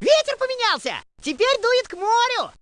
Ветер поменялся! Теперь дует к морю!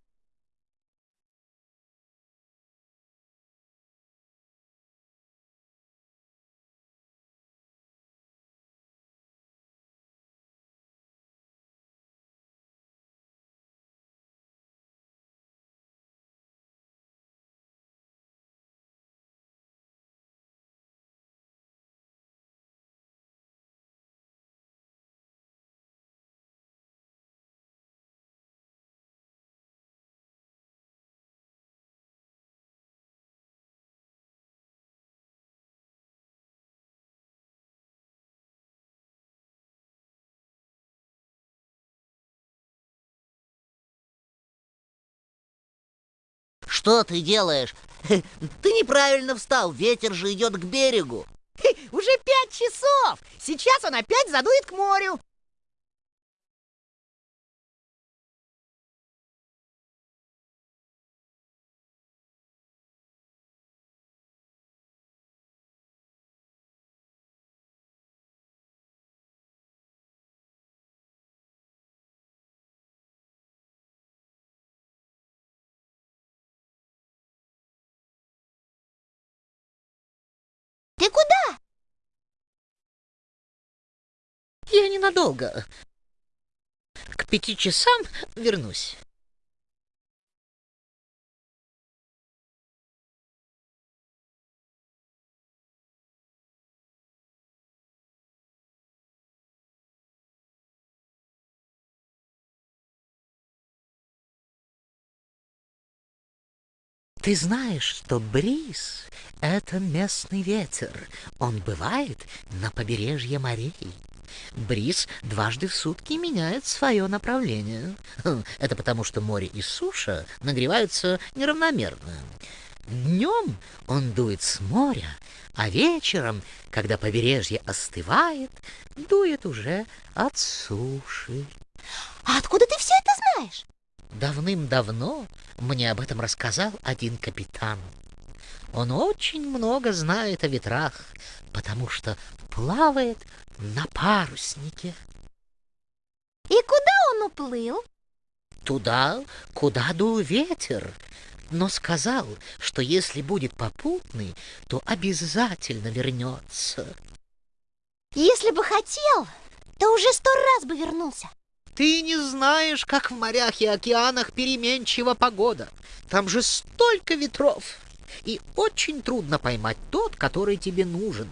Что ты делаешь? Ты неправильно встал, ветер же идет к берегу. Уже пять часов! Сейчас он опять задует к морю. Ты куда? Я ненадолго. К пяти часам вернусь. Ты знаешь, что бриз — это местный ветер. Он бывает на побережье морей. Бриз дважды в сутки меняет свое направление. Хм, это потому, что море и суша нагреваются неравномерно. Днем он дует с моря, а вечером, когда побережье остывает, дует уже от суши. А откуда ты все это знаешь? Давным-давно мне об этом рассказал один капитан. Он очень много знает о ветрах, потому что плавает на паруснике. И куда он уплыл? Туда, куда дул ветер. Но сказал, что если будет попутный, то обязательно вернется. Если бы хотел, то уже сто раз бы вернулся. Ты не знаешь, как в морях и океанах переменчива погода. Там же столько ветров. И очень трудно поймать тот, который тебе нужен.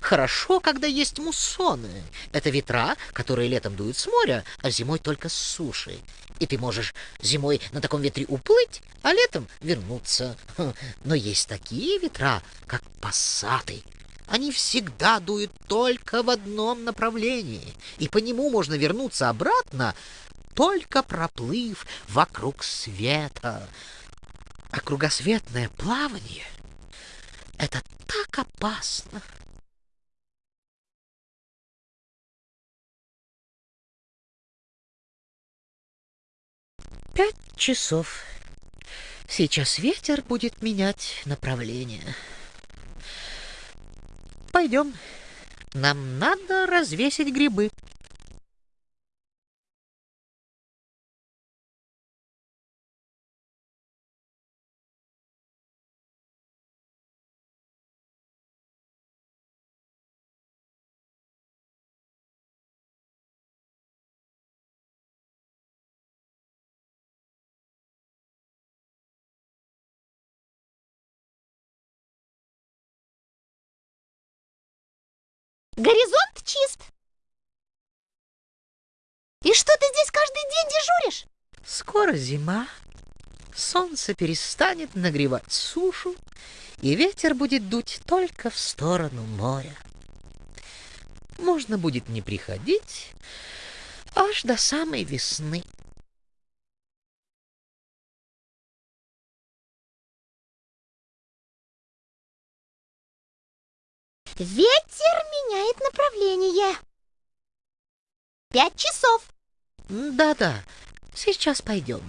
Хорошо, когда есть муссоны. Это ветра, которые летом дуют с моря, а зимой только с суши. И ты можешь зимой на таком ветре уплыть, а летом вернуться. Но есть такие ветра, как пассаты, они всегда дуют только в одном направлении, и по нему можно вернуться обратно, только проплыв вокруг света. А кругосветное плавание — это так опасно. Пять часов. Сейчас ветер будет менять направление. Пойдем. Нам надо развесить грибы. Горизонт чист. И что ты здесь каждый день дежуришь? Скоро зима. Солнце перестанет нагревать сушу, и ветер будет дуть только в сторону моря. Можно будет не приходить аж до самой весны. Ветер меняет направление. Пять часов. Да-да, сейчас пойдем.